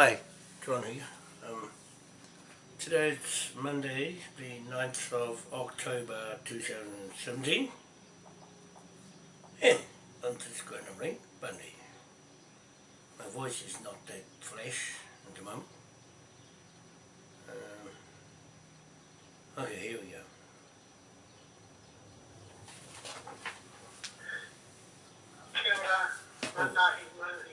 Hi, John here. Um, today's Monday, the 9th of October 2017. And I'm just going to ring Bundy. My voice is not that fresh at the moment. Um, okay, here we go. Kia ora, manahi manahi.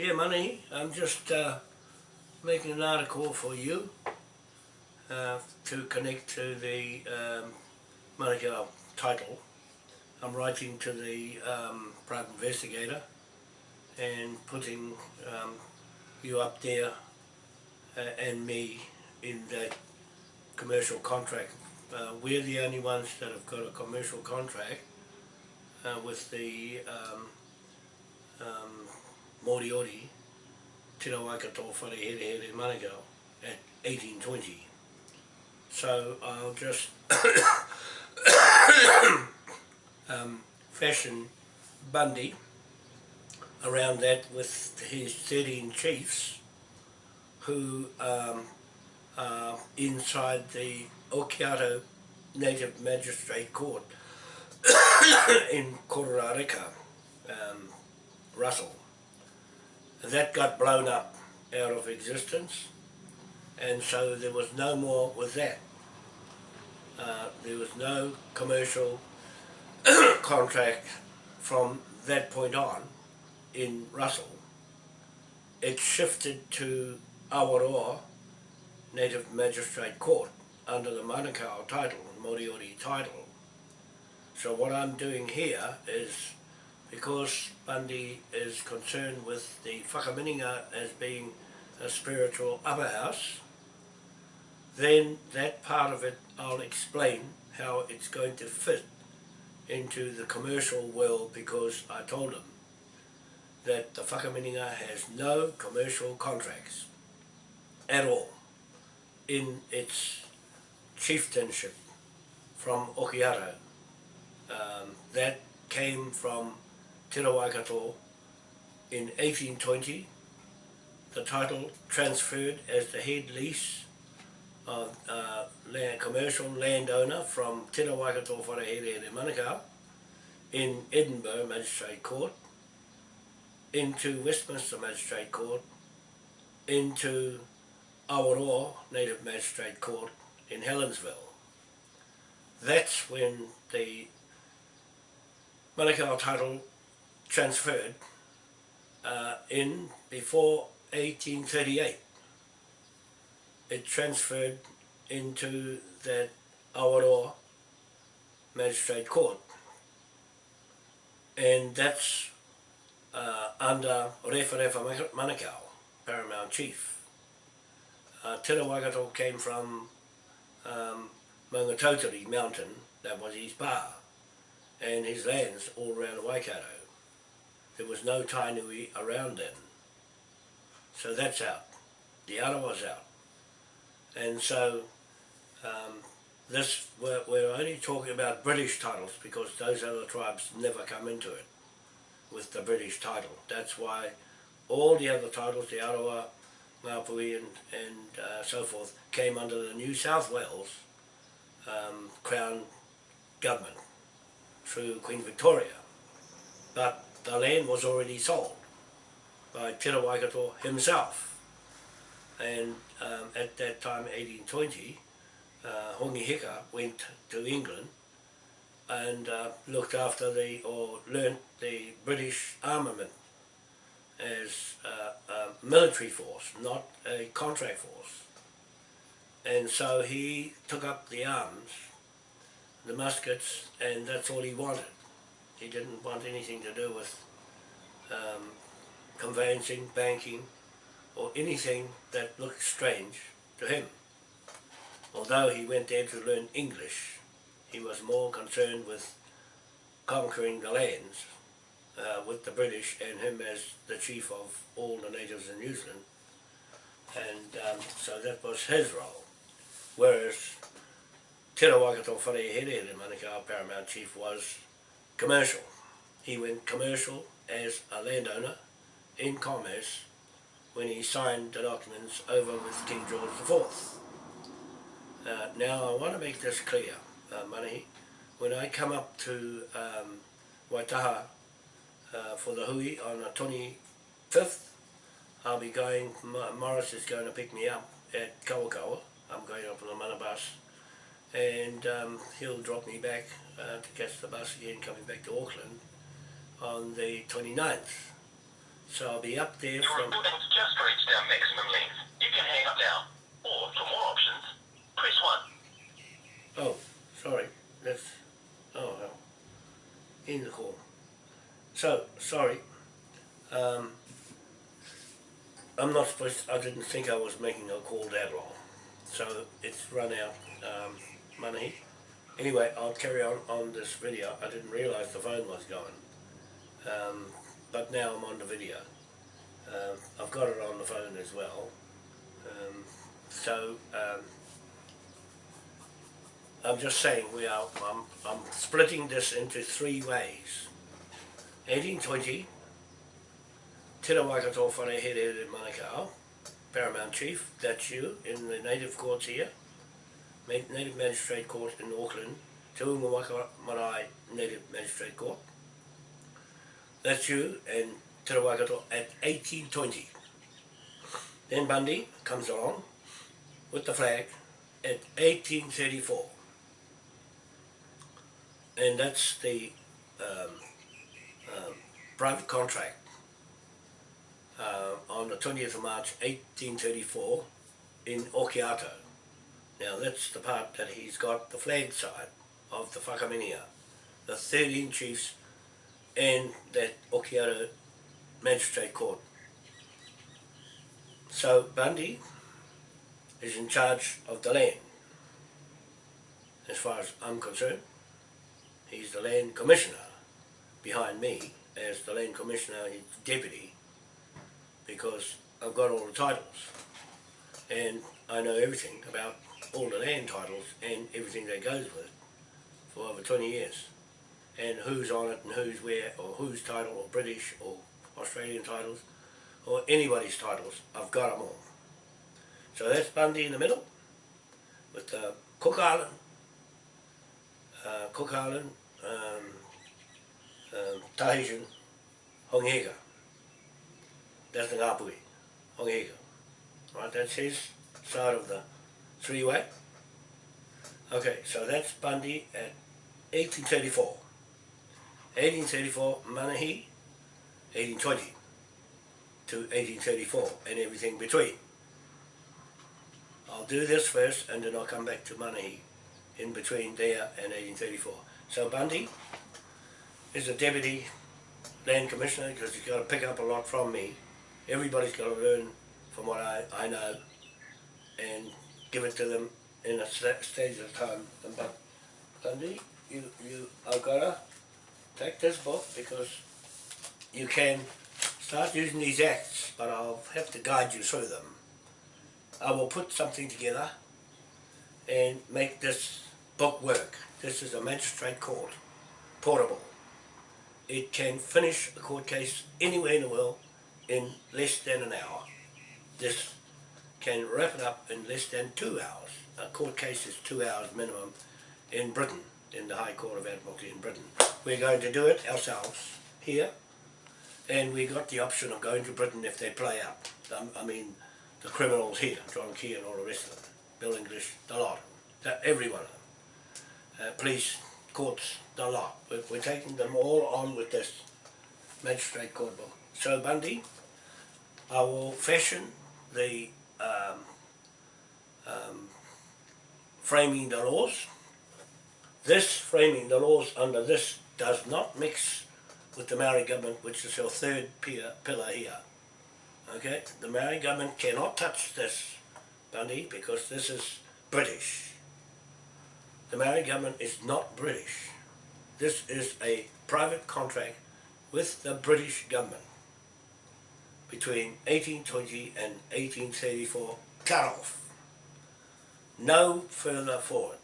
Yeah, money. I'm just uh, making an article for you uh, to connect to the um, title. I'm writing to the um, private investigator and putting um, you up there uh, and me in that commercial contract. Uh, we're the only ones that have got a commercial contract uh, with the um, um, Moriori, Te Waikato Whare Here Here Manukau at 1820. So I'll just um, fashion Bundy around that with his 13 chiefs who um, are inside the Okiato Native Magistrate Court in Kororareka, um, Russell. That got blown up out of existence and so there was no more with that. Uh, there was no commercial contract from that point on in Russell. It shifted to Awaroa Native Magistrate Court under the Manukau title, Moriori title. So what I'm doing here is because Bundy is concerned with the whakaminenga as being a spiritual upper house, then that part of it I'll explain how it's going to fit into the commercial world because I told him that the whakaminenga has no commercial contracts at all in its chieftainship from Okiato. Um, that came from Te Waikato in 1820. The title transferred as the head lease of uh, land, commercial landowner from Te Waikato Wharehere in Manukau in Edinburgh Magistrate Court into Westminster Magistrate Court into Awaroa Native Magistrate Court in Helensville. That's when the Manukau title transferred uh, in before 1838. It transferred into that Awaroa Magistrate Court and that's uh, under Refa Refa Manukau, Paramount Chief. Uh, Waikato came from um, Mountain, that was his bar, and his lands all around Waikato. There was no Tainui around then. So that's out. The Arawa's out. And so um, this we're, we're only talking about British titles because those other tribes never come into it with the British title. That's why all the other titles, the Arawa, Ngāpuhi and, and uh, so forth, came under the New South Wales um, Crown government through Queen Victoria. But the land was already sold by Te Waikato himself. And um, at that time, 1820, uh, Hongi went to England and uh, looked after the, or learnt the British armament as uh, a military force, not a contract force. And so he took up the arms, the muskets, and that's all he wanted. He didn't want anything to do with um, conveyancing, banking, or anything that looked strange to him. Although he went there to learn English, he was more concerned with conquering the lands uh, with the British and him as the chief of all the natives in New Zealand. And um, so that was his role. Whereas Te Waikato Wharehere, the Manukau Paramount Chief, was commercial. he went commercial as a landowner in commerce when he signed the documents over with King George IV. Uh, now I want to make this clear, uh, Manahi. When I come up to um, Waitaha uh, for the hui on the 25th, I'll be going, Morris is going to pick me up at Kawakawa. I'm going up on the mana bus and um, he'll drop me back uh, to catch the bus again coming back to Auckland on the 29th. So I'll be up there Your from... recording's just reached our maximum length. You can hang up now. Or, for more options, press 1. Oh, sorry. That's... Oh, well. In the call. So, sorry. Um, I'm not supposed... To, I didn't think I was making a call that long. So, it's run out um, money. Anyway, I'll carry on on this video. I didn't realise the phone was going. Um, but now I'm on the video. Um, I've got it on the phone as well. Um, so, um, I'm just saying we are, I'm, I'm splitting this into three ways. 1820, Te Waikato Wharehere in Manukau, Paramount Chief, that's you, in the native courts here, Native Magistrate Court in Auckland, Te Unga Marae Native Magistrate Court. That's you, and Te Waikato at 1820. Then Bundy comes along with the flag at 1834 and that's the um, um, private contract uh, on the 20th of March 1834 in Okiato. Now that's the part that he's got the flag side of the Whakaminenga, the 13 chiefs and that Okiato Magistrate Court. So Bundy is in charge of the land, as far as I'm concerned. He's the land commissioner behind me as the land commissioner his deputy because I've got all the titles and I know everything about all the land titles and everything that goes with it for over 20 years and who's on it and who's where or whose title or British or Australian titles or anybody's titles, I've got them all. So that's Bundy in the middle with uh, Cook Island uh, Cook Island, um, um, Tahitian, Hongi Hika. That's the Ngāpuhi, Hongi Hika. Right, that's his side of the three-way. Okay, so that's Bundy at 1834. 1834, Manahi, 1820 to 1834 and everything between. I'll do this first and then I'll come back to Manahi in between there and 1834. So Bundy is a deputy land commissioner because he's got to pick up a lot from me. Everybody's got to learn from what I, I know and give it to them in a sta- stage of time. But Bundy, you, you got to take this book because you can start using these acts, but I'll have to guide you through them. I will put something together and make this book work. This is a magistrate court, portable. It can finish a court case anywhere in the world in less than an hour. This can wrap it up in less than two hours. A court case is two hours minimum in Britain, in the High Court of Admiralty in Britain. We're going to do it ourselves here, and we got the option of going to Britain if they play up. Um, I mean, the criminals here, John Key and all the rest of them, Bill English, the lot, every one of them. Uh, police, courts, the lot. We're, we're taking them all on with this magistrate court book. So Bundy, I will fashion the um, um, framing the laws. This framing the laws under this does not mix with the Maori government, which is your third pier, pillar here. Okay, the Maori government cannot touch this, Bundy, because this is British. The Maori government is not British. This is a private contract with the British government between 1820 and 1834 cut off. No further forward.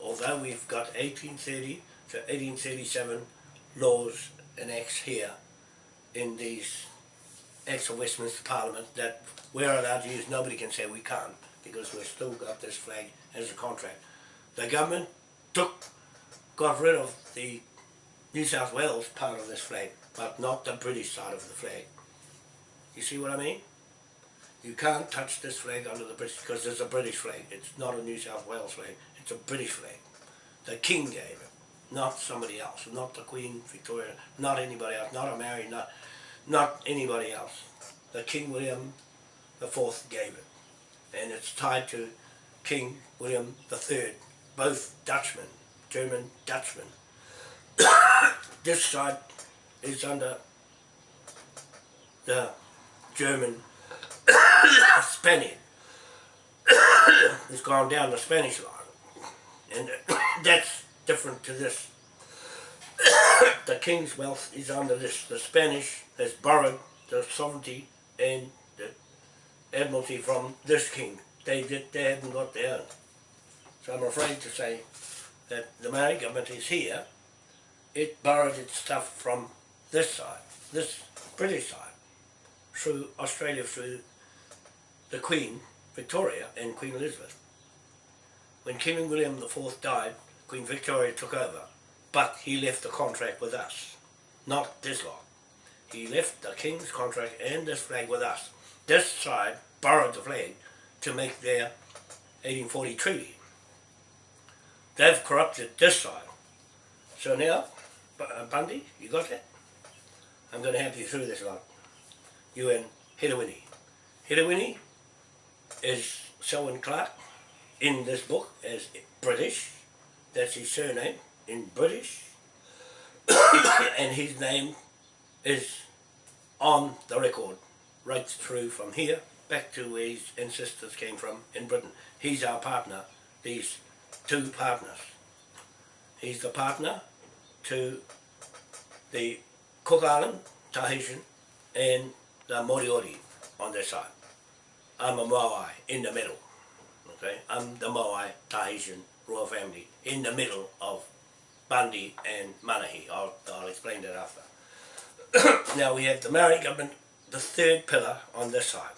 Although we've got 1830 to 1837 laws and acts here in these acts of Westminster Parliament that we're allowed to use, nobody can say we can't because we've still got this flag as a contract. The government took, got rid of the New South Wales part of this flag, but not the British side of the flag. You see what I mean? You can't touch this flag under the British because it's a British flag. It's not a New South Wales flag. It's a British flag. The King gave it, not somebody else, not the Queen Victoria, not anybody else, not a Mary, not not anybody else. The King William the Fourth gave it, and it's tied to King William the Third, both Dutchmen, German Dutchmen. this side is under the German Spaniard. it's gone down the Spanish line. And that's different to this. the King's wealth is under this. The Spanish has borrowed the sovereignty and the admiralty from this king. They did, they haven't got their own. So I'm afraid to say that the Maori government is here. It borrowed its stuff from this side, this British side, through Australia, through the Queen, Victoria, and Queen Elizabeth. When King William IV died, Queen Victoria took over, but he left the contract with us, not this lot. He left the King's contract and this flag with us. This side borrowed the flag to make their 1840 treaty. They've corrupted this side. So now, uh, Bundy, you got that? I'm going to help you through this lot. You and Hedewini. Hedewini is Selwyn Clark in this book as British. That's his surname in British. and his name is on the record right through from here back to where his ancestors came from in Britain. He's our partner, these two partners. He's the partner to the Cook Island, Tahitian, and the Moriori on their side. I'm a Maui in the middle. Okay, I'm the Maui Tahitian royal family in the middle of Bundy and Manahi. I'll, I'll explain that after. now we have the Maori government, the third pillar on this side.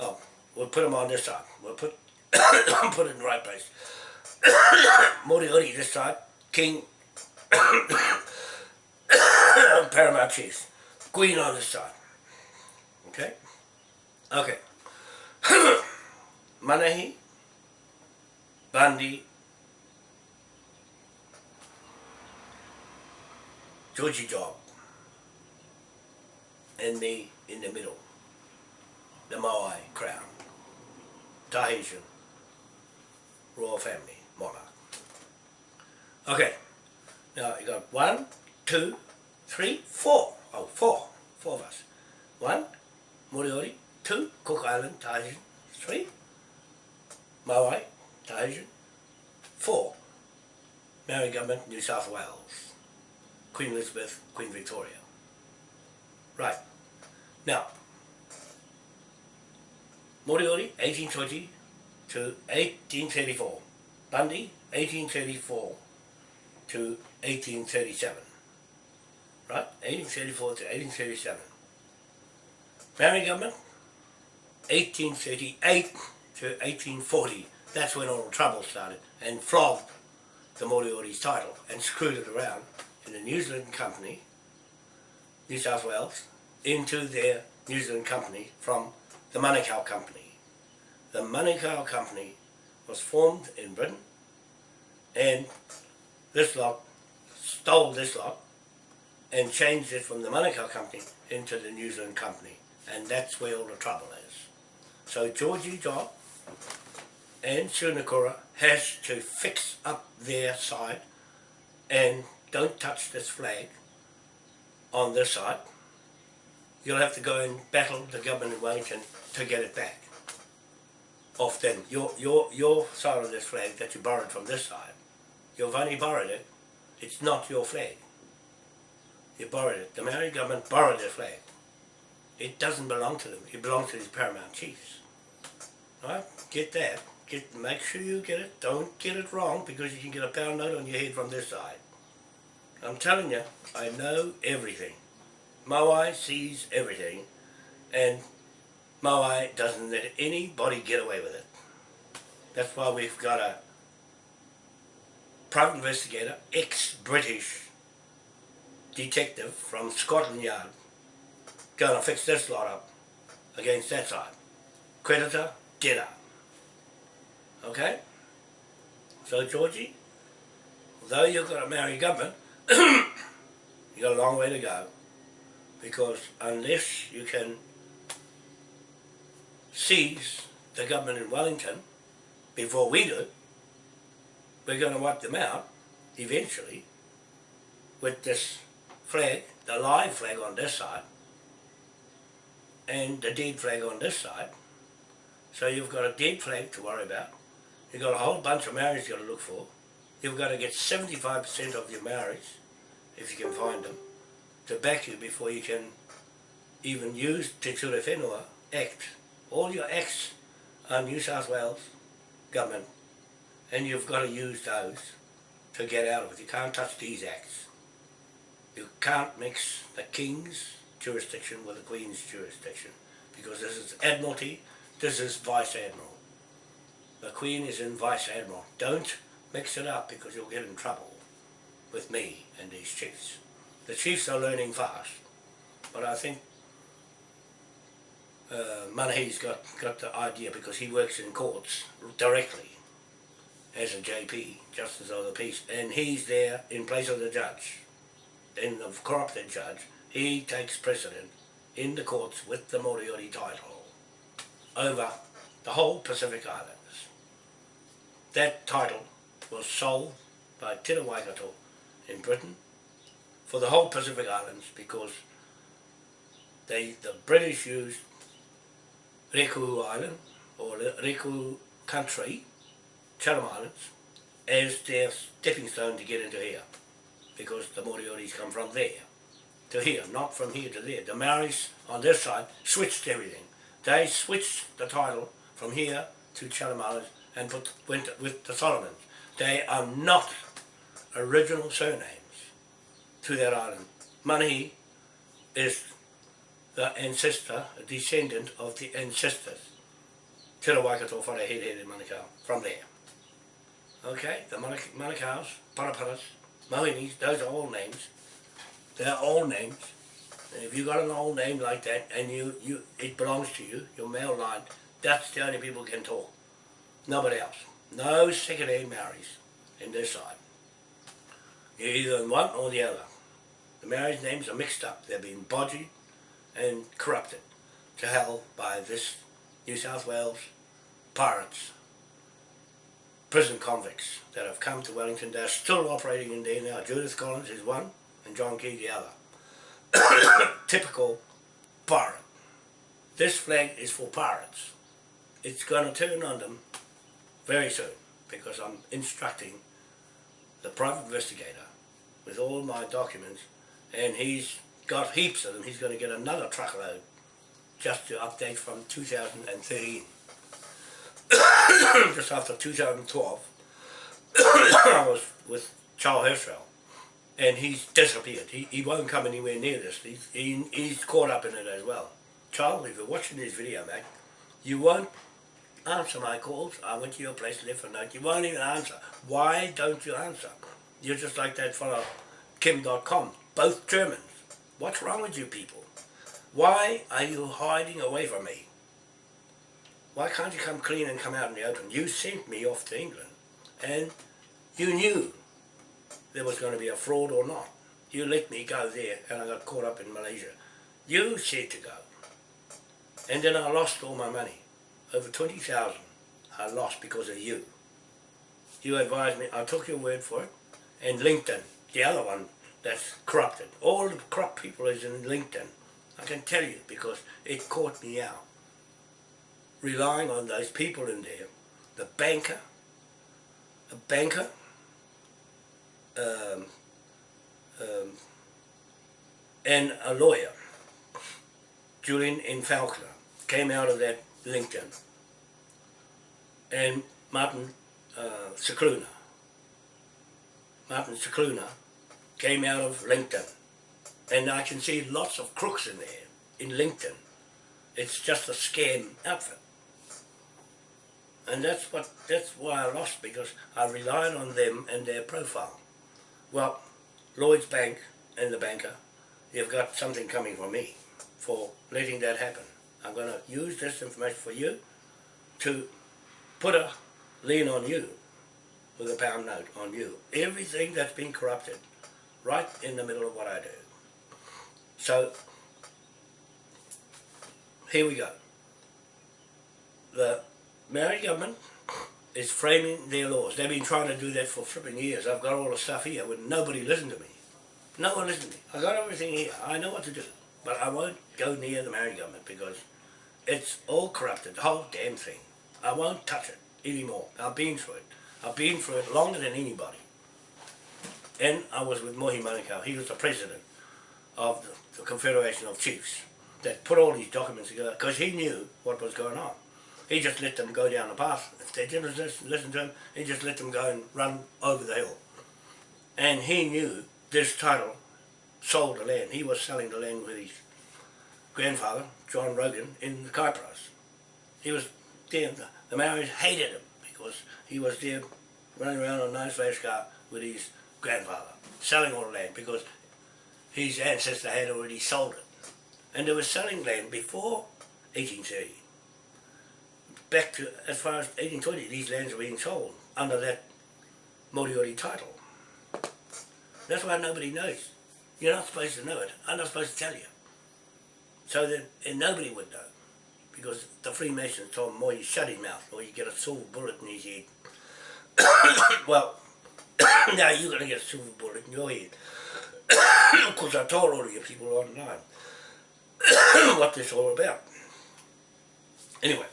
Oh, we'll put them on this side. We'll put put it in the right place. Moriori this side, King Paramount. Queen on this side. Okay? Okay. Manahi, Bundy, Georgie Job, and me in the middle, the Maui crown, Tahitian, royal family, monarch. Okay, now you got one, two, three, four. Oh, four. Four of us. One, Moriori. Two, Cook Island, Tahitian. Three, Maui, Tahitian. Four, Maori government, New South Wales. Queen Elizabeth, Queen Victoria. Right. Now, Moriori, 1820 to 1834. Bundy, 1834 to 1837. Right? 1834 to 1837. Maori government, 1838 to 1840. That's when all the trouble started and flogged the Moriori's title and screwed it around in the New Zealand Company, New South Wales, into their New Zealand Company from the Manukau Company. The Manukau Company was formed in Britain and this lot stole this lot and changed it from the Manukau Company into the New Zealand Company and that's where all the trouble is. So Georgie Job and Sunakura has to fix up their side and don't touch this flag on this side. You'll have to go and battle the government in Wellington to get it back off them. Your, your, your side of this flag that you borrowed from this side, you've only borrowed it, it's not your flag. You borrowed it. The Maori government borrowed their flag. It doesn't belong to them. It belongs to these paramount chiefs. Right? Get that. Get make sure you get it. Don't get it wrong because you can get a pound note on your head from this side. I'm telling you, I know everything. Moai sees everything, and Moai doesn't let anybody get away with it. That's why we've got a private investigator, ex-British detective from Scotland Yard, to fix this lot up against that side. Creditor, debtor. Okay? So, Georgie, although you've got to Maori government, you've got a long way to go. Because unless you can seize the government in Wellington before we do, we're going to wipe them out eventually with this flag, the live flag on this side, and the dead flag on this side. So you've got a dead flag to worry about. You've got a whole bunch of marriages you've got to look for. You've got to get 75% of your marriage, if you can find them, to back you before you can even use Te Ture Whenua Act. All your acts are New South Wales government, and you've got to use those to get out of it. You can't touch these acts. You can't mix the King's jurisdiction with the Queen's jurisdiction, because this is Admiralty, this is Vice Admiral. The Queen is in Vice Admiral. Don't mix it up because you'll get in trouble with me and these chiefs. The chiefs are learning fast, but I think uh, Manahi's got, got the idea because he works in courts directly as a JP, Justice of the Peace, and he's there in place of the judge, in the corrupted judge. He takes precedent in the courts with the Moriori title over the whole Pacific Islands. That title was sold by Te Waikato in Britain for the whole Pacific Islands because they the British used Reku Island or Reku country, Chatham Islands, as their stepping stone to get into here because the Morioris come from there to here, not from here to there. The Maoris on this side switched everything. They switched the title from here to Chatham Islands and put, went with the Solomons. They are not original surnames to that island. Manahi is the ancestor, a descendant of the ancestors. Te Waikato Wharehere in Manukau, from there. Okay, the Manuk Manukaus, Paraparas, Mohinis, those are all names. They're all names. And if you've got an old name like that and you, you it belongs to you, your male line, that's the only people can talk. Nobody else. No second-hand marriages in this side. You're either in one or the other. The marriage names are mixed up. They've been bodged and corrupted to hell by this New South Wales pirates, prison convicts that have come to Wellington. They're still operating in there now. Judith Collins is one and John other. Typical pirate. This flag is for pirates. It's going to turn on them very soon because I'm instructing the private investigator with all my documents and he's got heaps of them. He's going to get another truckload just to update from 2013. just after 2012 I was with Charles Herschel and he's disappeared. He, he won't come anywhere near this. He's, he, he's caught up in it as well. Charles, if you're watching this video, mate, you won't answer my calls. I went to your place, left a note. You won't even answer. Why don't you answer? You're just like that fellow, Kim Dotcom, both Germans. What's wrong with you people? Why are you hiding away from me? Why can't you come clean and come out in the open? You sent me off to England and you knew there was going to be a fraud or not. You let me go there and I got caught up in Malaysia. You said to go. And then I lost all my money. Over 20,000 I lost because of you. You advised me, I took your word for it. And LinkedIn, the other one that's corrupted. All the corrupt people is in LinkedIn. I can tell you because it caught me out. Relying on those people in there, the banker, a banker, um, um, and a lawyer, Julian N. Falconer, came out of that LinkedIn. And Martin uh, Cicluna, Martin Cicluna came out of LinkedIn. And I can see lots of crooks in there, in LinkedIn. It's just a scam outfit. And that's what that's why I lost because I relied on them and their profile. Well, Lloyd's Bank and the banker, you've got something coming from me for letting that happen. I'm going to use this information for you to put a lien on you with a pound note on you. Everything that's been corrupted right in the middle of what I do. So, here we go. The Maori government is framing their laws. They've been trying to do that for flipping years. I've got all the stuff here when nobody listened to me. No one listened to me. I've got everything here. I know what to do. But I won't go near the Maori government because it's all corrupted, the whole damn thing. I won't touch it anymore. I've been through it. I've been through it longer than anybody. And I was with Mohi Manukau. He was the president of the Confederation of Chiefs that put all these documents together because he knew what was going on. He just let them go down the path. If they didn't listen, to him, he just let them go and run over the hill. And he knew this title sold the land. He was selling the land with his grandfather, John Rogan, in the Kypros. He was there. The, Maoris hated him because he was there running around on a nice race car with his grandfather, selling all the land because his ancestor had already sold it. And they were selling land before 1830. Back to as far as 1820, these lands were being sold under that Moriori title. That's why nobody knows. You're not supposed to know it. I'm not supposed to tell you. So that nobody would know. Because the Freemasons told you shut his mouth or you get a silver bullet in his head. well, now you're going to get a silver bullet in your head. Because I told all of you people online what this is all about. Anyway,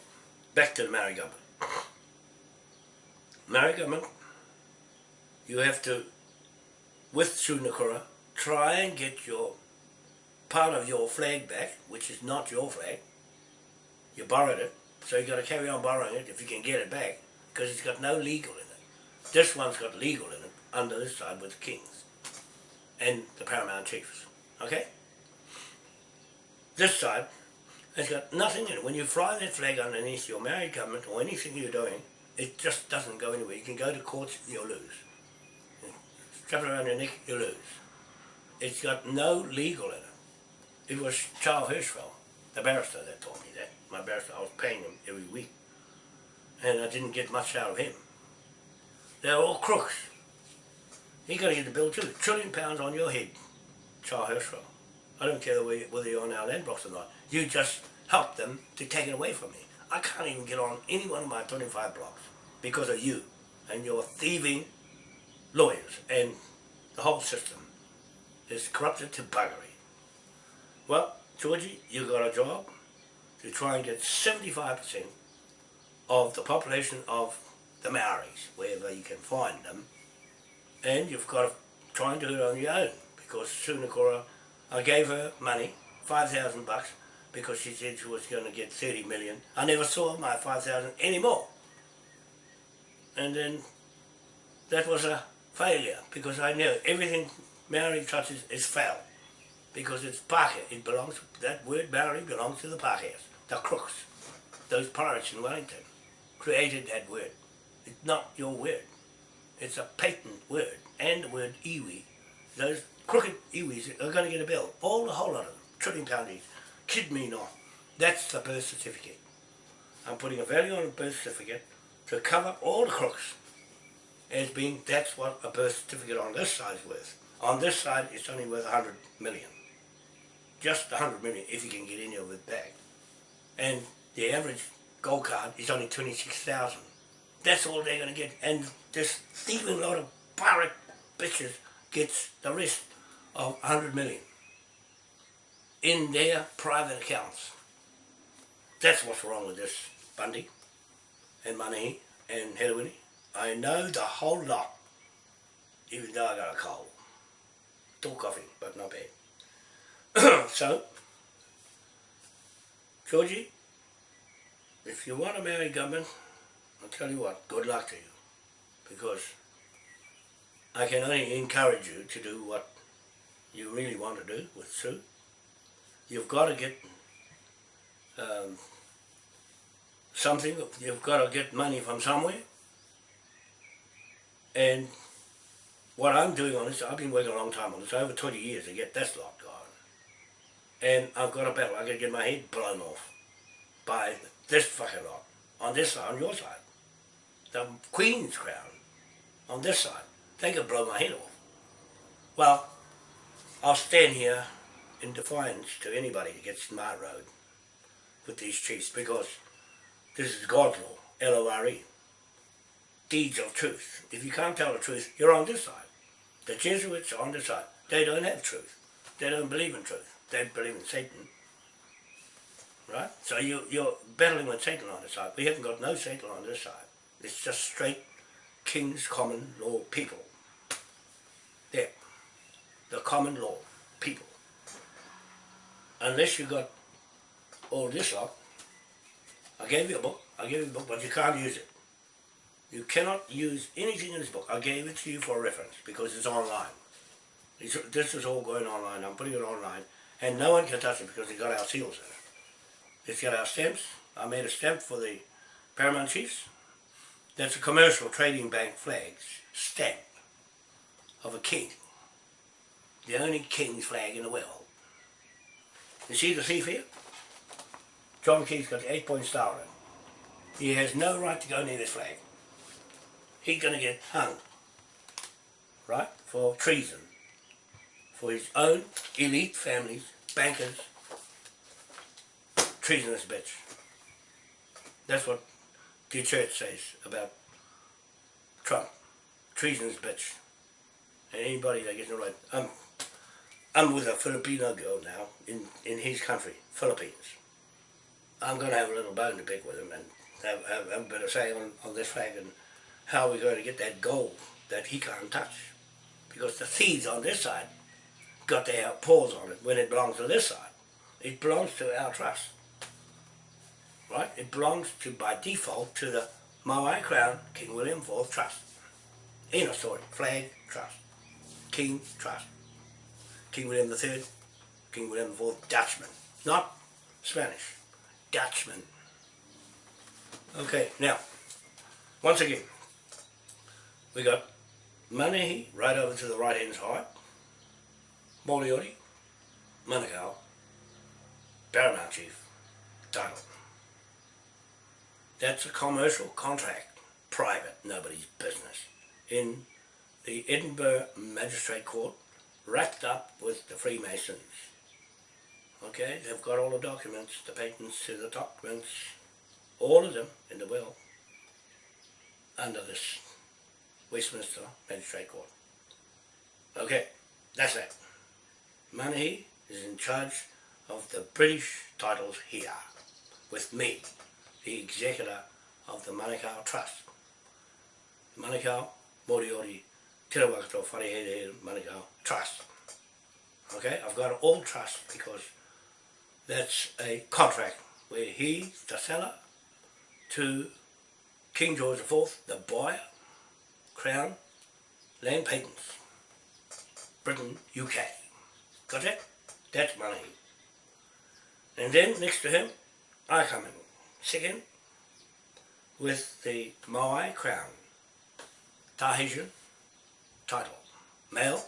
back to the Maori government. Maori government, you have to, with Sunakura, try and get your part of your flag back, which is not your flag. You borrowed it, so you got to carry on borrowing it if you can get it back, because it's got no legal in it. This one's got legal in it, under this side with the kings and the paramount chiefs. Okay? This side has got nothing in it. When you fly that flag underneath your married government or anything you're doing, it just doesn't go anywhere. You can go to court, you'll lose. Strap it around your neck, you lose. It's got no legal in it. It was Charles Hirschfeld, the barrister, that told me that. My barrister, I was paying him every week. And I didn't get much out of him. They're all crooks. You got to get the bill too. Trillion pounds on your head, Charles Hirschfeld. I don't care whether you're on our land blocks or not. You just helped them to take it away from me. I can't even get on any one of my 25 blocks because of you and your thieving lawyers and the whole system is corrupted to buggery. Well, Georgie, you got a job to try and get 75% of the population of the Maoris, wherever you can find them, and you've got to try and do it on your own because Sunakura, I gave her money, 5,000 bucks, because she said she was going to get 30 million. I never saw my 5,000 anymore. And then that was a failure because I knew everything Maori touches is foul because it's Pākehā. It belongs, that word Maori belongs to the Pākehās, the crooks. Those pirates in Wellington created that word. It's not your word. It's a patent word. And the word iwi. Those crooked iwis are going to get a bill. All the whole lot of them. Trillion poundies. Kid me not. That's the birth certificate. I'm putting a value on a birth certificate to cover all the crooks as being that's what a birth certificate on this side is worth. On this side it's only worth 100 million. Just 100 million if you can get any of it back. And the average gold card is only 26,000. That's all they're going to get. And this thieving lot of pirate bitches gets the rest of 100 million in their private accounts. That's what's wrong with this Bundy and Manahi and Hedawini. I know the whole lot, even though I got a cold. Still coughing, but not bad. so, Georgie, if you want to Maori government, I'll tell you what, good luck to you. Because I can only encourage you to do what you really want to do with Sue, you've got to get um, something, you've got to get money from somewhere. And what I'm doing on this, I've been working a long time on this, over 20 years to get this lot going. And I've got a battle, I've got to get my head blown off by this fucking lot, on this side, on your side. The Queen's crown, on this side. They could blow my head off. Well, I'll stand here in defiance to anybody that gets in my road with these chiefs because this is God's law, L-O-R-E. Deeds of truth. If you can't tell the truth, you're on this side. The Jesuits are on this side. They don't have truth. They don't believe in truth. They believe in Satan. Right? So you, you're battling with Satan on this side. We haven't got no Satan on this side. It's just straight King's common law people. There. The common law people. Unless you got all this lot, I gave you a book, I gave you a book, but you can't use it. You cannot use anything in this book. I gave it to you for reference because it's online. It's, this is all going online. I'm putting it online. And no one can touch it because it's got our seals in it. It's got our stamps. I made a stamp for the Paramount Chiefs. That's a commercial trading bank flag stamp of a king. The only king's flag in the world. You see the thief here? John Key's got the eight point star on it. He has no right to go near this flag. He's going to get hung. Right? For treason. For his own elite families, bankers, treasonous bitch. That's what the church says about Trump. Treasonous bitch. And anybody that gets in the right. I'm, I'm with a Filipino girl now in, in his country, Philippines. I'm going to have a little bone to pick with him and have, have, have a bit of say on, on this flag and how we're going to get that gold that he can't touch. Because the thieves on this side got their paws on it when it belongs to this side. It belongs to our trust. Right? It belongs to, by default, to the Maui Crown King William IV Trust. Ain't no story. Flag, trust. King, trust. King William III, King William IV, Dutchman. Not Spanish. Dutchman. Okay, now, once again, we got Manahi right over to the right hand side, Moriori, Manukau, Paramount Chief, title. That's a commercial contract, private, nobody's business, in the Edinburgh Magistrate Court, wrapped up with the Freemasons. Okay, they've got all the documents, the patents to the documents, all of them in the will, under this Westminster Magistrate Court. Okay, that's that. Manahi is in charge of the British titles here, with me, the executor of the Manukau Trust. Manukau Moriori Te Rawakato Wharehere Manukau Trust. Okay, I've got all trust because that's a contract where he's the seller to King George IV, the buyer, Crown, Land Patents, Britain, UK. Got that? That's money. And then next to him, I come in, second, with the Maui Crown, Tahitian title, male,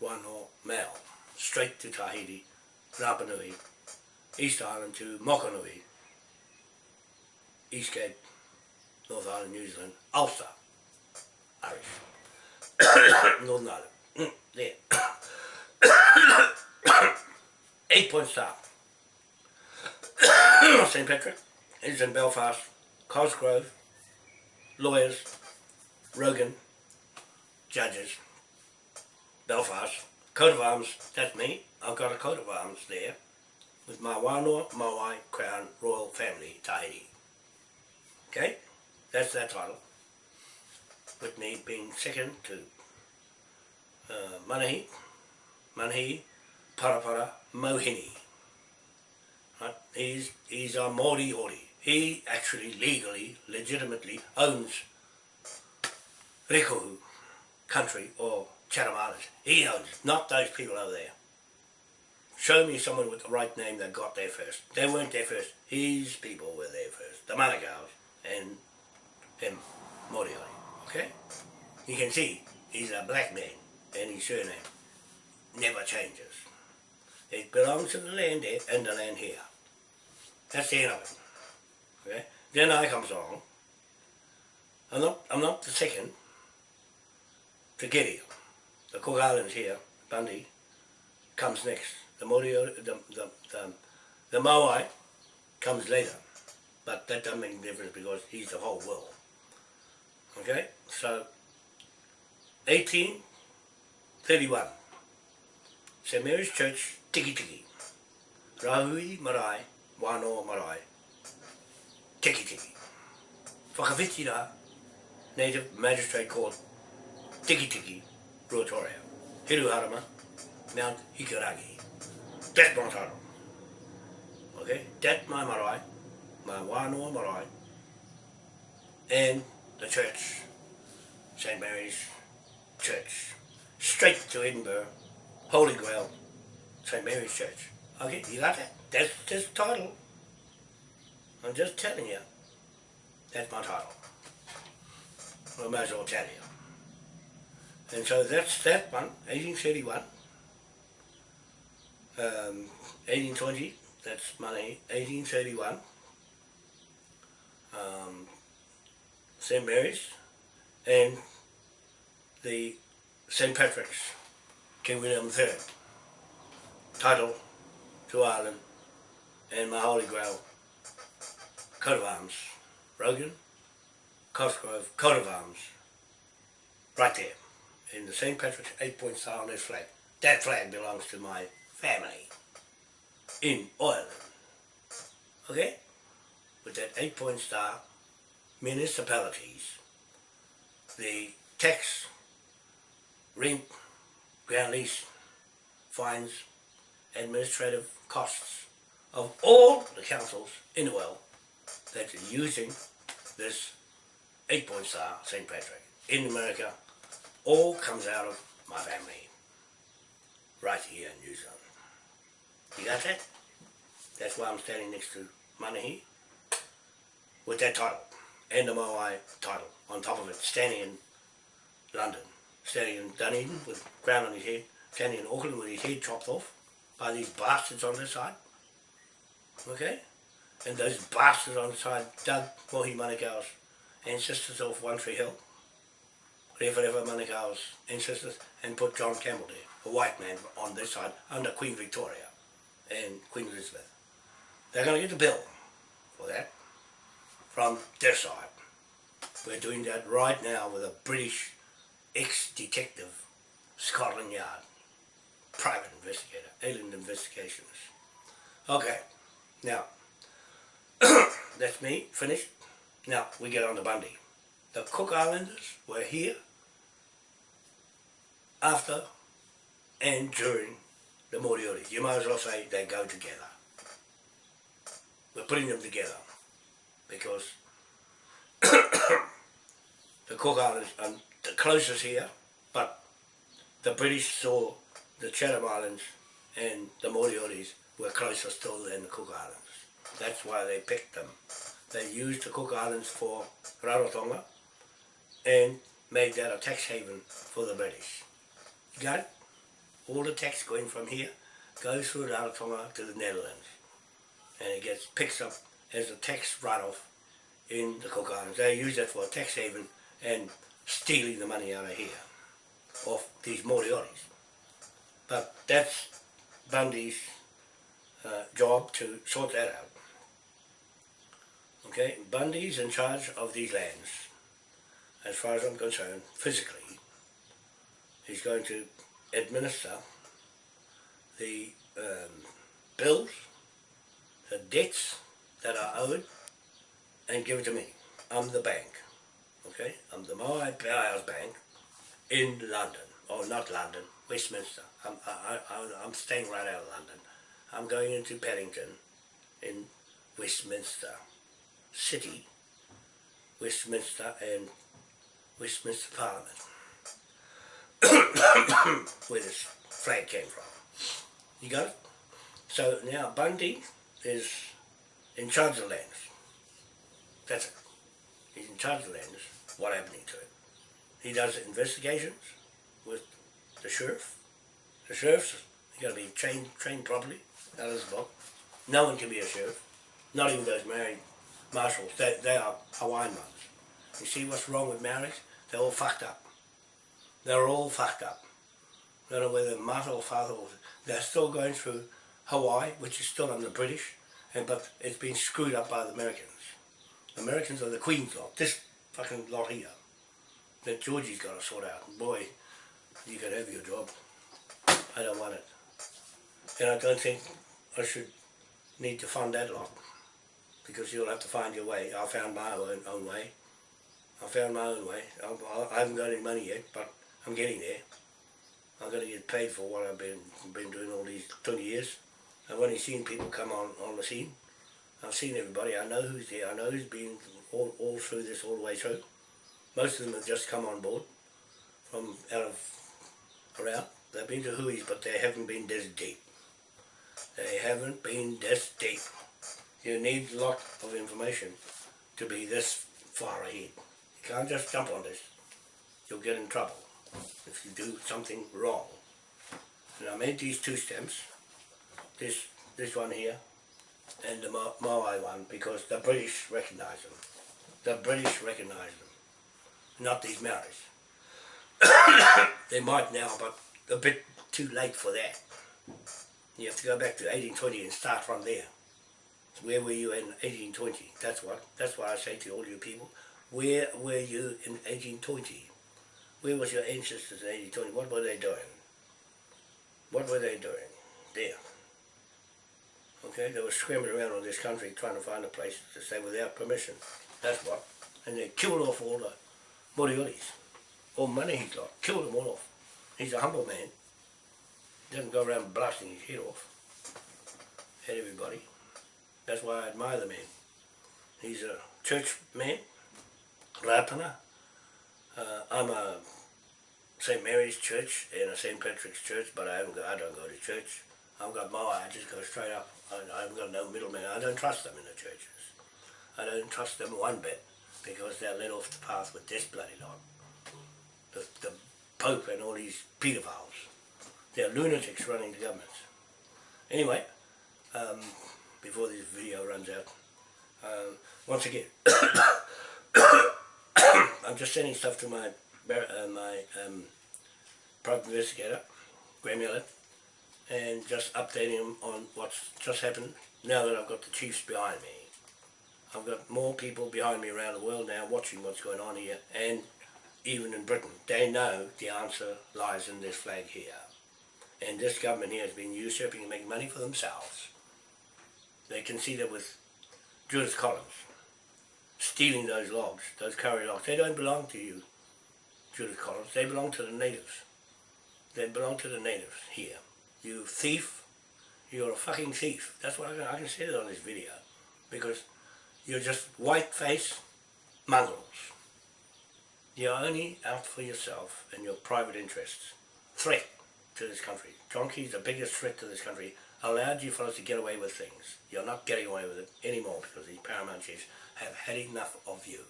or male, straight to Tahiti, Rapa Nui, East Island to Mokanui, East Cape, North Island, New Zealand, Ulster, Irish, Northern Ireland, there. Eight point star. St. Patrick is in Belfast, Cosgrove, lawyers, Rogan, judges, Belfast, coat of arms, that's me. I've got a coat of arms there with my Wānoa Maui Crown Royal Family Tahiti. Okay, that's that title. With me being second to uh, Manahi, Manahi Parapara Mohini. He's, he's a Moriori. He actually legally, legitimately owns Rekohu country or Chatham Islands. He owns it, not those people over there. Show me someone with the right name that got there first. They weren't there first. His people were there first. The Manukau's and him, Moriori. Okay? You can see he's a black man and his surname never changes. It belongs to the land there and the land here. That's the end of it. Okay? Then I comes along. I'm not I'm not the second to get here. The Cook Islands here, Bundy, comes next. The Moriori, the, the, the, the Maui comes later. But that doesn't make a difference because he's the whole world. Okay? So, 1831, St. Mary's Church, Tikitiki. Rahui Marae, Wano Marae, Tikitiki. Whakawhitira, native magistrate court, Tikitiki, Ruatoria. Hiruharama, Mount Hikurangi. That's my title. Okay? That's my marae, my Wanoa marae, and the church, St. Mary's Church. Straight to Edinburgh, Holy Grail, St. Mary's Church. Okay, you got that? That's this title. I'm just telling you. That's my title. I might as well tell you. And so that's that one, 1831. Um, 1820, that's money, 1831. Um, St. Mary's and the St. Patrick's, King William III. Title to Ireland and my Holy Grail, coat of arms, Rogan, Cosgrove, coat of arms, right there, in the St. Patrick's eight-point star on this flag. That flag belongs to my family in Ireland. Okay? With that eight-point star, municipalities, the tax, rent, ground lease, fines, administrative costs of all the councils in the world that are using this eight-point star St. Patrick in America all comes out of my family right here in New Zealand. You got that? That's why I'm standing next to Manahi with that title and the Moai title on top of it, standing in London, standing in Dunedin with crown on his head, standing in Auckland with his head chopped off by these bastards on this side. Okay? And those bastards on the side dug Mohi Manukau's ancestors off One Tree Hill, Rewharewha Manukau's ancestors, and put John Campbell there, a white man on this side, under Queen Victoria and Queen Elizabeth. They're going to get the bill for that from their side. We're doing that right now with a British ex-detective, Scotland Yard, private investigator, alien investigations. Okay, now, that's me, finished. Now, we get on to Bundy. The Cook Islanders were here after and during the Moriori. You might as well say they go together. We're putting them together because the Cook Islands are the closest here, but the British saw the Chatham Islands and the Morioris were closer still than the Cook Islands. That's why they picked them. They used the Cook Islands for Rarotonga and made that a tax haven for the British. It? All the tax going from here goes through Rarotonga to the Netherlands. And it gets picked up as a tax write-off in the Cook Islands. They use that for a tax haven and stealing the money out of here, off these Morioris. But that's Bundy's uh, job to sort that out. Okay, Bundy's in charge of these lands, as far as I'm concerned, physically. He's going to administer the um, bills, the debts that are owed, and give it to me. I'm the bank, okay? I'm the My Powers Bank in London, or not London, Westminster. I'm, I, I, I'm staying right out of London. I'm going into Paddington in Westminster City, Westminster and Westminster Parliament. where this flag came from. You got it? So now Bundy is in charge of the lands. That's it. He's in charge of the lands. What happening to it? He does investigations with the sheriff. The sheriff's got to be trained trained properly. Out of this book. No one can be a sheriff. Not even those married marshals. They, they are Hawaiian ones. You see what's wrong with marriage? They're all fucked up. They're all fucked up. Don't know whether mother or father or they're still going through Hawaii, which is still under British, and but it's been screwed up by the Americans. Americans are the Queen's lot. This fucking lot here. That Georgie's got to sort out. Boy, you can have your job. I don't want it. And I don't think I should need to fund that lot. Because you'll have to find your way. I found my own, own way. I found my own way. I, I haven't got any money yet, but I'm getting there. I'm going to get paid for what I've been been doing all these 20 years. I've only seen people come on, on the scene. I've seen everybody. I know who's there. I know who's been all, all through this, all the way through. Most of them have just come on board from out of around. They've been to Hui's, but they haven't been this deep. They haven't been this deep. You need a lot of information to be this far ahead. You can't just jump on this. You'll get in trouble if you do something wrong. And I made these two stamps, this this one here, and the Ma- Maui one, because the British recognise them. The British recognise them, not these Maoris. they might now, but a bit too late for that. You have to go back to 1820 and start from there. Where were you in 1820? That's what. That's what I say to all you people. Where were you in 1820? Where was your ancestors in 1820? What were they doing? What were they doing? There. Okay, they were scrambling around on this country trying to find a place to stay without permission. That's what. And they killed off all the Morioris. All money he got. Killed them all off. He's a humble man. Doesn't go around blasting his head off at everybody. That's why I admire the man. He's a church man, Rapana. Uh, I'm a St. Mary's Church and a St. Patrick's Church, but I haven't go, I don't go to church. I've got my I just go straight up. I, I haven't got no middleman. I don't trust them in the churches. I don't trust them one bit because they're led off the path with this bloody lot. The, the Pope and all these pedophiles. They're lunatics running the governments. Anyway, um, before this video runs out, um, once again, I'm just sending stuff to my uh, my um, private investigator, Graham Miller, and just updating him on what's just happened now that I've got the chiefs behind me. I've got more people behind me around the world now watching what's going on here and even in Britain. They know the answer lies in this flag here. And this government here has been usurping and making money for themselves. They can see that with Judith Collins stealing those logs, those kauri logs. They don't belong to you, Judith Collins. They belong to the natives. They belong to the natives here. You thief. You're a fucking thief. That's what I can, I can say that on this video. Because you're just white-faced mongrels. You're only out for yourself and your private interests. Threat to this country. John Key's the biggest threat to this country. Allowed you fellows to get away with things. You're not getting away with it anymore because these paramount chiefs have had enough of you.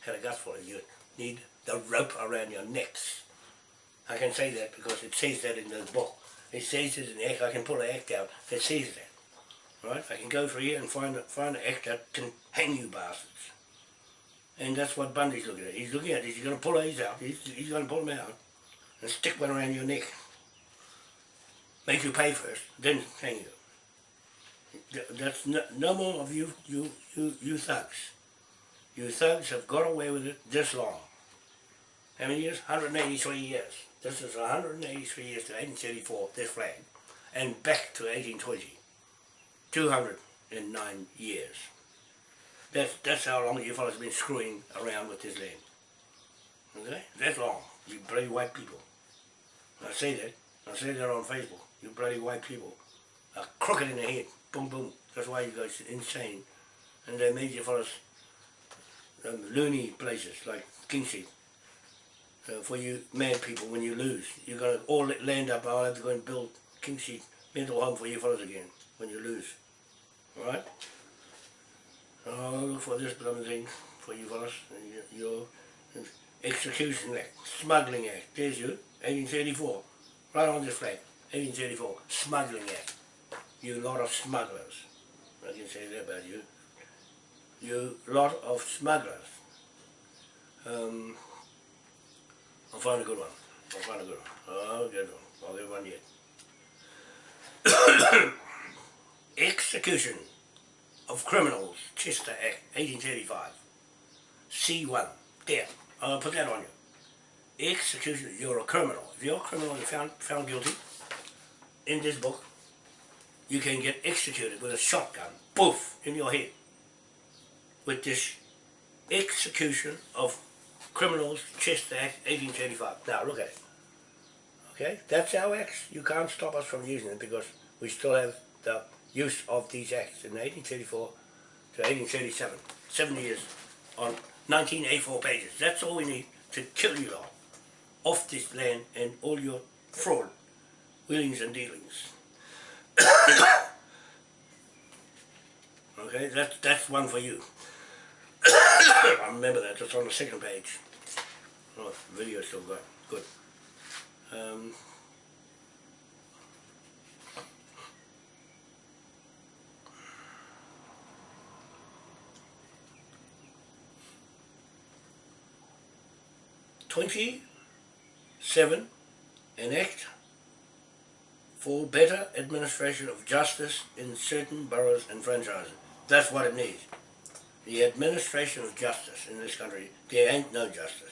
Had a of you. Need the rope around your necks. I can say that because it says that in the book. It says it in the act. I can pull an act out that says that. Right? I can go through here and find, find an act that can hang you bastards. And that's what Bundy's looking at. He's looking at this. He's going to pull these out. He's, he's going to pull them out and stick one around your neck. Make you pay first, then hang you. That's no, no more of you, you, you, you thugs. You thugs have got away with it this long. How many years? 183 years. This is 183 years to 1834, this flag. And back to 1820. 209 years. That's, that's how long you fellas have been screwing around with this land. Okay? That's long. You bloody white people. I say that. I say that on Facebook. You bloody white people are crooked in the head. Boom, boom. That's why you guys are insane. And they made you fellas um, loony places like Kingseat. uh, for you mad people when you lose. You're going to all land up, I'll have to go and build Kingseat mental home for you fellas again when you lose. Alright? I'll look for this blooming thing for you fellas. Your Execution Act, Smuggling Act, there's you, 1834. Right on this flag, 1834, Smuggling Act. You lot of smugglers. I can say that about you. You lot of smugglers. Um, I'll find a good one. I'll find a good one. I'll get one. I'll get one yet. Execution of Criminals, Chester Act, 1835. C1. There. I'll put that on you. Execution, you're a criminal. If you're a criminal and found, found guilty, in this book, you can get executed with a shotgun, poof, in your head. With this execution of criminals, Chester Act, 1835. Now look at it. Okay, that's our acts. You can't stop us from using it because we still have the use of these acts in 1834 to 1837. Seven years on 1984 pages. That's all we need to kill you all off this land and all your fraud, wheelings and dealings. okay, that's that's one for you. I remember that. It's on the second page. Oh, video still got good. Um, Twenty-seven, an act for better administration of justice in certain boroughs and franchises. That's what it needs. The administration of justice in this country, there ain't no justice.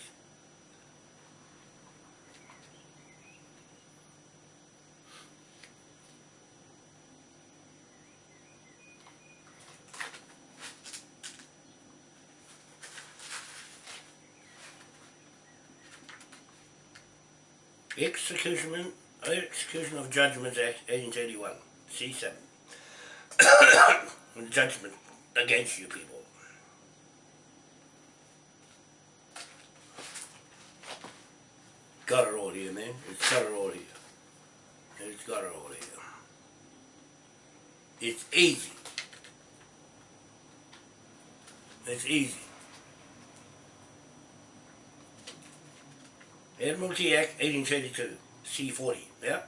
Execution, Execution of Judgments Act 1881, C7. Judgment against you people. Got it all here, man. It's got it all here. It's got it all here. It's easy. It's easy. Admiralty Act 1832, C40, yeah?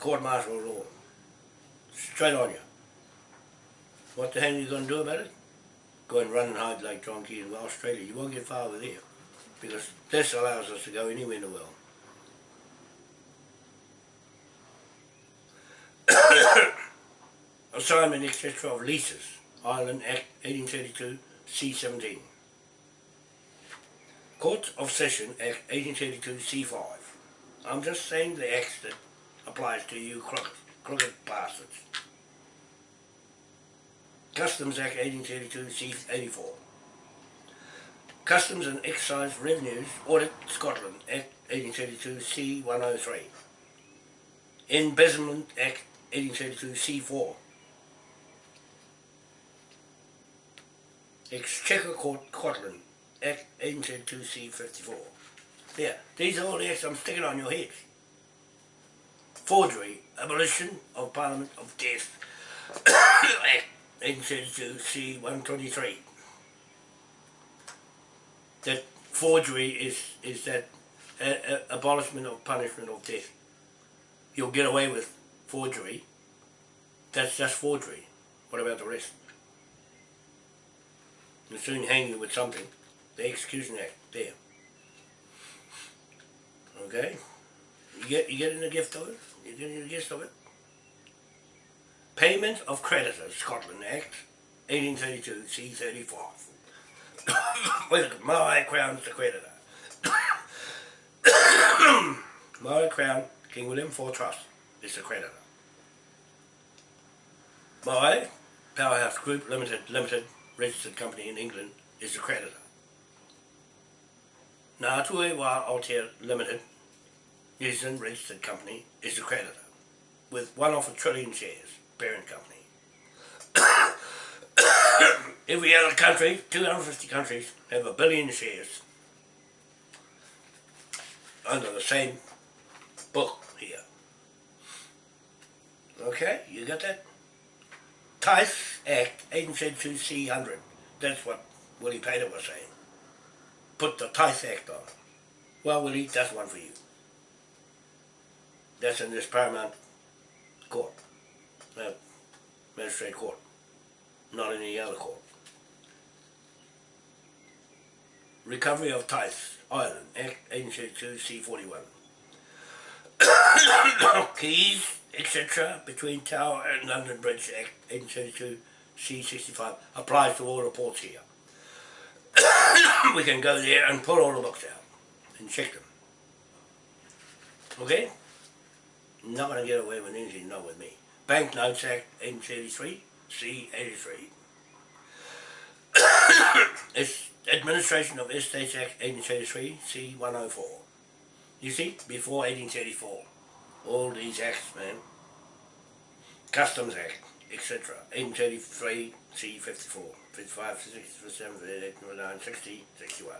Court martial law. Straight on you. What the hell are you going to do about it? Go and run and hide like John Key in Australia. You won't get far with there. Because this allows us to go anywhere in the world. Assignment, etc. of leases. Ireland Act 1832, C17. Court of Session Act 1832 C5. I'm just saying the acts that applies to you crooked, crooked bastards. Customs Act 1832 C84. Customs and Excise Revenues Audit Scotland Act 1832 C103. Embezzlement Act 1832 C4. Exchequer Court Scotland Act 1832 C54. Yeah, these are all the acts I'm sticking on your heads. Forgery, abolition of Parliament of Death. Act 1832 C123. That forgery is, is that uh, uh, abolishment of punishment of death. You'll get away with forgery. That's just forgery. What about the rest? They'll soon hang you with something. The Execution Act, there. Okay? You get you getting the gift of it? You getting the gist of it? Payment of Creditors, Scotland Act, 1832, C34. With my crown's the creditor. my crown, King William IV Trust, is the creditor. My Powerhouse Group Limited, Limited, registered company in England, is the creditor. Ngā Tue Wā Aotea Limited, New Zealand registered company, is the creditor, with one off a trillion shares, parent company. Every other country, 250 countries, have a billion shares. under the same book here. Okay, you got that? Tithe Act 1832 C100. That's what Willie Pater was saying. Put the Tithe Act on. Well, Willie, that's one for you. That's in this Paramount Court, uh, Magistrate Court, not in any other court. Recovery of Tithes, Ireland, Act 1832 C41. Keys, etc., between Tower and London Bridge Act 1832 C65 applies to all reports here. we can go there and pull all the books out and check them. Okay? Not going to get away with anything, not with me. Banknotes Act 1833 C83. it's Administration of Estates Act 1833 C104. You see, before 1834, all these acts, man. Customs Act, etc. 1833 C54, 55, 67, 58, 59, 60, 61.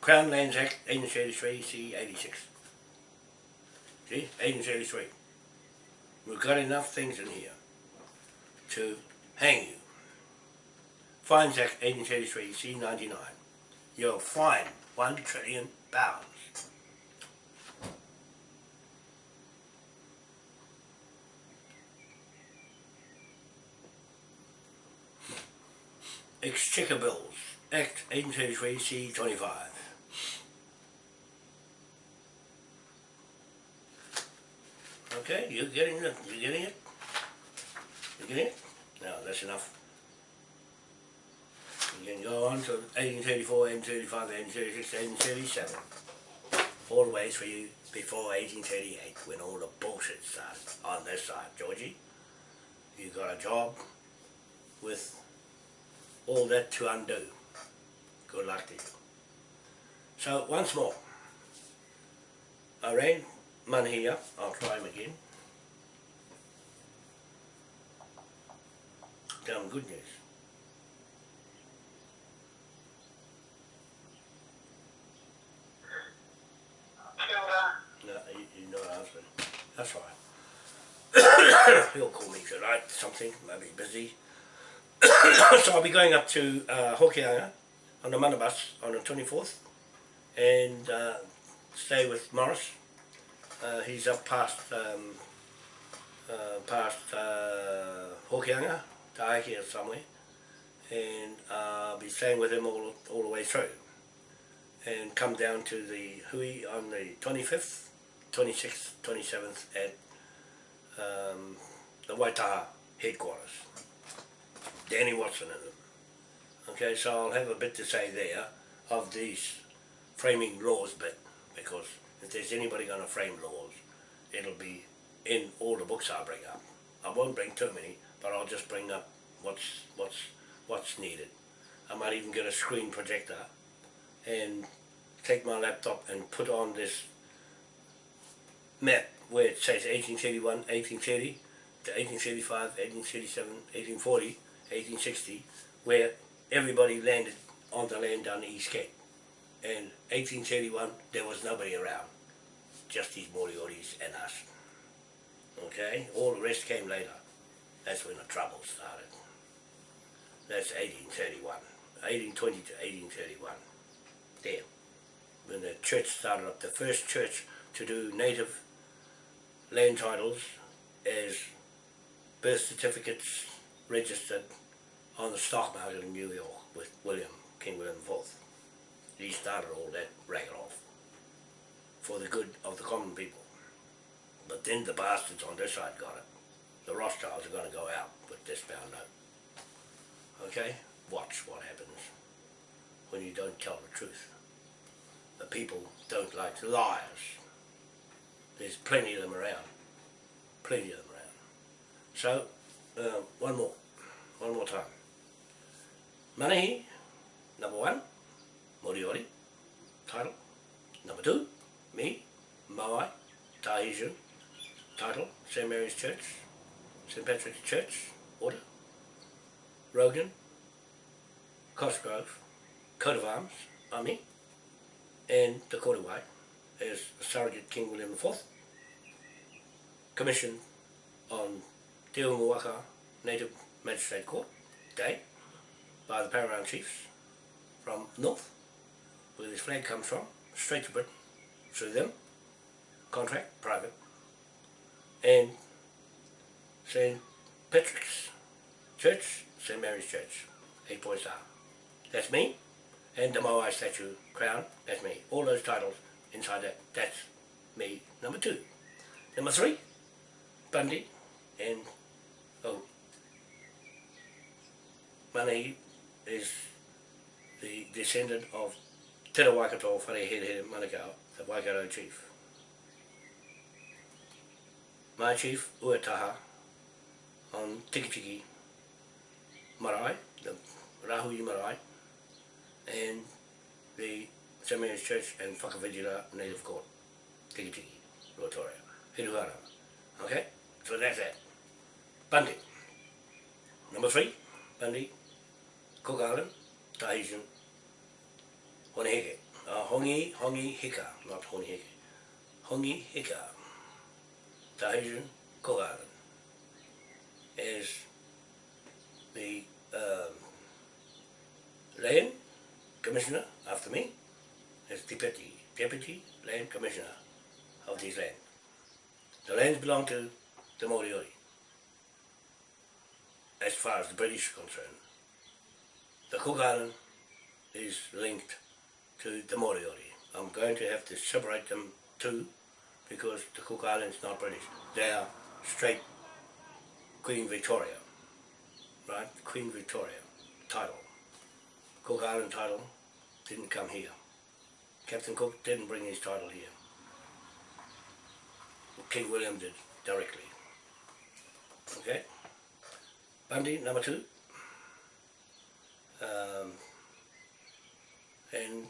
Crown Lands Act 1833 C86. See, 1833. We've got enough things in here to hang you. Fines Act 1833 C99. You're fined one trillion pounds. Exchequer Bills, Act 1833 C25. Okay, you're getting it? you're getting it? you're getting it? No, that's enough. Can go on to 1834, 1835, 1836, 1837. All the way through before 1838 when all the bullshit started on this side, Georgie. You got a job with all that to undo. Good luck to you. So once more, I rang money here, I'll try him again. Him good news. That's right. He'll call me tonight, something, maybe busy. so I'll be going up to uh, Hokianga on the Manabus on the 24th and uh, stay with Morris. Uh, he's up past um, uh, past uh, Hokianga, Taiki or somewhere, and uh, I'll be staying with him all, all the way through and come down to the Hui on the 25th, 26th, 27th at um, the Waitaha headquarters. Danny Watson and them. Okay, so I'll have a bit to say there of these framing laws bit, because if there's anybody going to frame laws, it'll be in all the books I bring up. I won't bring too many, but I'll just bring up what's what's what's needed. I might even get a screen projector and take my laptop and put on this map where it says 1831, 1830 to 1835, 1837, 1840, 1860, where everybody landed on the land down the East Cape. And 1831, there was nobody around, just these Morioris and us. Okay, all the rest came later. That's when the trouble started. That's 1831, 1820 to 1831. There when the church started up, the first church to do native land titles as birth certificates registered on the stock market in New York with William, King William IV. He started all that racket off for the good of the common people. But then the bastards on this side got it. The Rothschilds are going to go out with this bound note. Okay? Watch what happens when you don't tell the truth the people don't like liars. There's plenty of them around. Plenty of them around. So, uh, one more. One more time. Manahi, number one, Moriori, title. Number two, me, Maui, Tahitian, title, St. Mary's Church, St. Patrick's Church, order. Rogan, Cosgrove, coat of arms, Army, and the Korowai, as Surrogate King William IV, commissioned on Te Unga Waka Native Magistrate Court Day by the Paramount Chiefs from north, where this flag comes from, straight to Britain, through them, contract, private, and St. Patrick's Church, St. Mary's Church, eight point star. That's me, and the Moai statue crown, that's me. All those titles inside that, that's me, number two. Number three, Bundy, and, oh, Money is the descendant of Te Re Waikato Wharehere Manukau, the Waikato chief. My chief, Uetaha, on Tikitiki Marae, the Rahui Marae, and the St. Mary's Church and Whakawhitira Native Court, Tikitiki, Ruatoria, Hiruhara. Okay, so that's that. Bundy. Number three, Bundy, Cook Island, Tahitian, Hone Heke. Uh, hongi, Hongi Hika, not Hone Heke. Hongi Hika. Tahitian, Cook Island. Is the um, commissioner after me, is deputy, deputy land commissioner of this land. The lands belong to the Moriori, as far as the British are concerned. The Cook Island is linked to the Moriori. I'm going to have to separate them too, because the Cook Islands not British. They are straight Queen Victoria, right? Queen Victoria title. Cook Island title didn't come here. Captain Cook didn't bring his title here. King William did directly. Okay? Bundy, number two. Um, and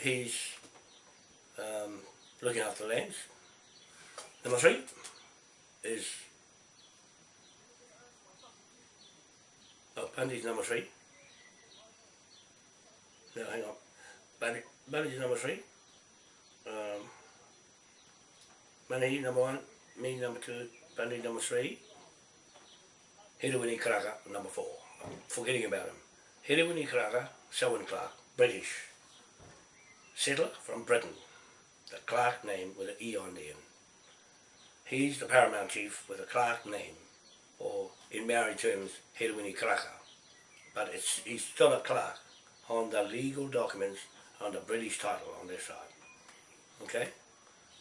he's um, looking after the lands. Number three is oh Bundy's number three. No, hang on. Bundy's number three. Um, number one, me number two, Bundy number three. Hiruwini Karaka number four. I'm forgetting about him. Hiruwini Karaka, Selwyn Clark, British. Settler from Britain. The Clark name with an E on the end. He's the paramount chief with a Clark name, or in Maori terms, Hiruwini Karaka. But it's, he's still a Clark on the legal documents on the British title on this side. Okay?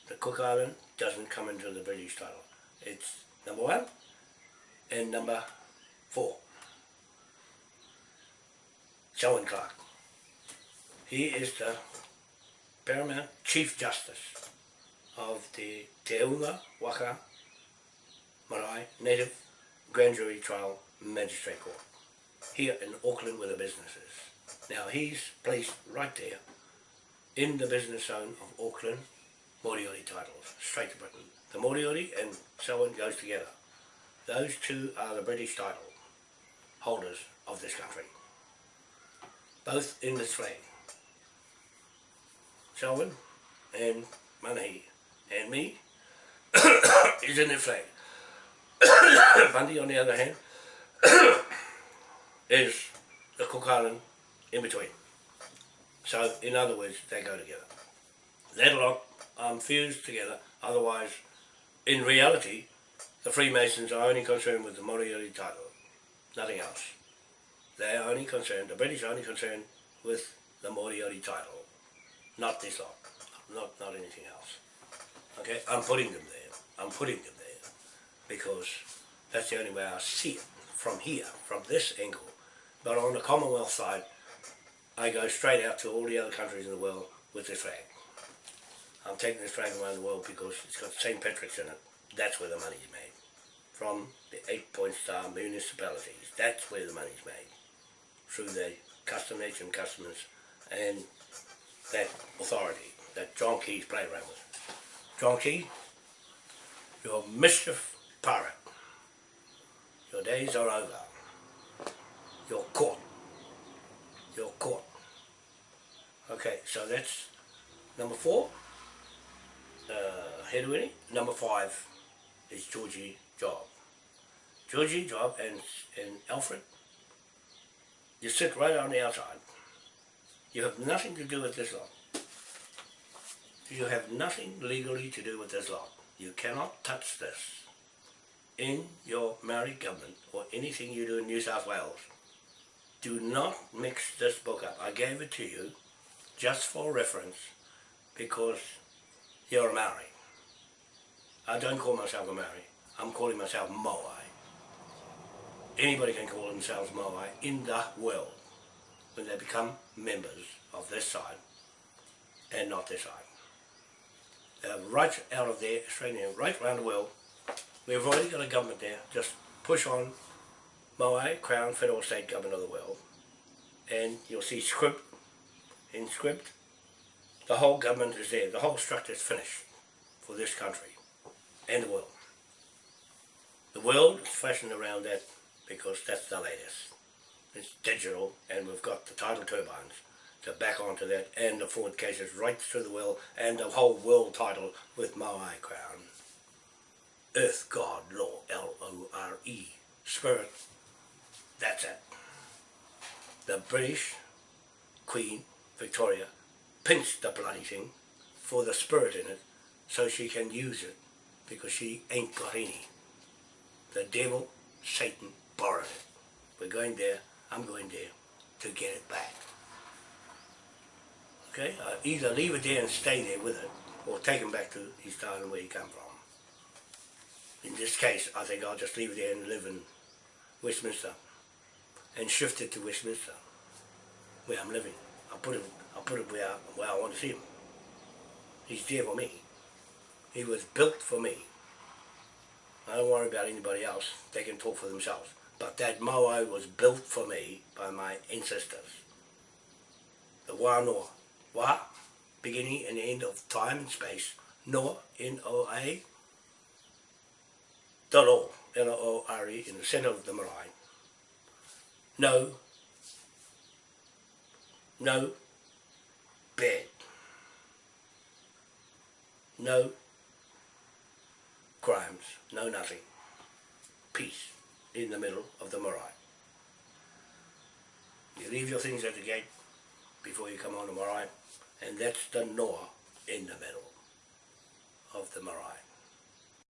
The Cook Island doesn't come into the British title. It's number one and number four. Selwyn Clark. He is the paramount chief justice of the Te Unga Waka Marae Native Grand Jury Trial Magistrate Court here in Auckland where the business is. Now he's placed right there in the business zone of Auckland Moriori titles, straight to Britain. The Moriori and Selwyn goes together. Those two are the British title holders of this country. Both in this flag. Selwyn and Manahi and me is in the flag. Bundy on the other hand is the Cook Island in between. So in other words they go together. That lot um, fused together, otherwise in reality the Freemasons are only concerned with the Moriori title, nothing else. They are only concerned, the British are only concerned with the Moriori title, not this lot, not, not anything else. Okay, I'm putting them there, I'm putting them there, because that's the only way I see it, from here, from this angle. But on the Commonwealth side, I go straight out to all the other countries in the world with this flag. I'm taking this flag around the world because it's got St. Patrick's in it. That's where the money's made. From the eight point star municipalities. That's where the money's made. Through the custom nation customers and that authority that John Key's played around with. John Key, you're a mischief pirate. Your days are over. You're caught. You're caught. Okay, so that's number four. uh, Hedwini. Number five is Georgie Job. Georgie Job and, and Alfred, you sit right on the outside. You have nothing to do with this lot. You have nothing legally to do with this lot. You cannot touch this in your Maori government or anything you do in New South Wales. Do not mix this book up. I gave it to you just for reference because you're a Maori. I don't call myself a Maori. I'm calling myself Moai. Anybody can call themselves Moai in the world when they become members of this side and not this side. Uh, right out of there, Australia, right around the world, we've already got a government there. Just push on Moai, Crown, Federal, State Government of the world. And you'll see script, in script, the whole government is there. The whole structure is finished for this country and the world. The world is fashioned around that because that's the latest. It's digital and we've got the tidal turbines to back onto that and the forward cases right through the world and the whole world title with Moai Crown. Earth God Law, L-O-R-E, Spirit, that's it. The British Queen Victoria pinched the bloody thing for the spirit in it so she can use it because she ain't got any. The devil, Satan, borrowed it. We're going there, I'm going there to get it back. Okay, uh, either leave it there and stay there with it or take him back to his town where he come from. In this case, I think I'll just leave it there and live in Westminster and shift it to Westminster where I'm living. I'll put it, I'll put it where I, where I want to see him. He's there for me. He was built for me. I don't worry about anybody else. They can talk for themselves. But that Moai was built for me by my ancestors. The Wānoa. Wā, beginning and end of time and space. Noa, N-O-A, dot o, L-O-R-E, in the center of the marae. No, no bed. No crimes, no nothing. Peace in the middle of the marae. You leave your things at the gate before you come on the marae, and that's the Noah in the middle of the marae.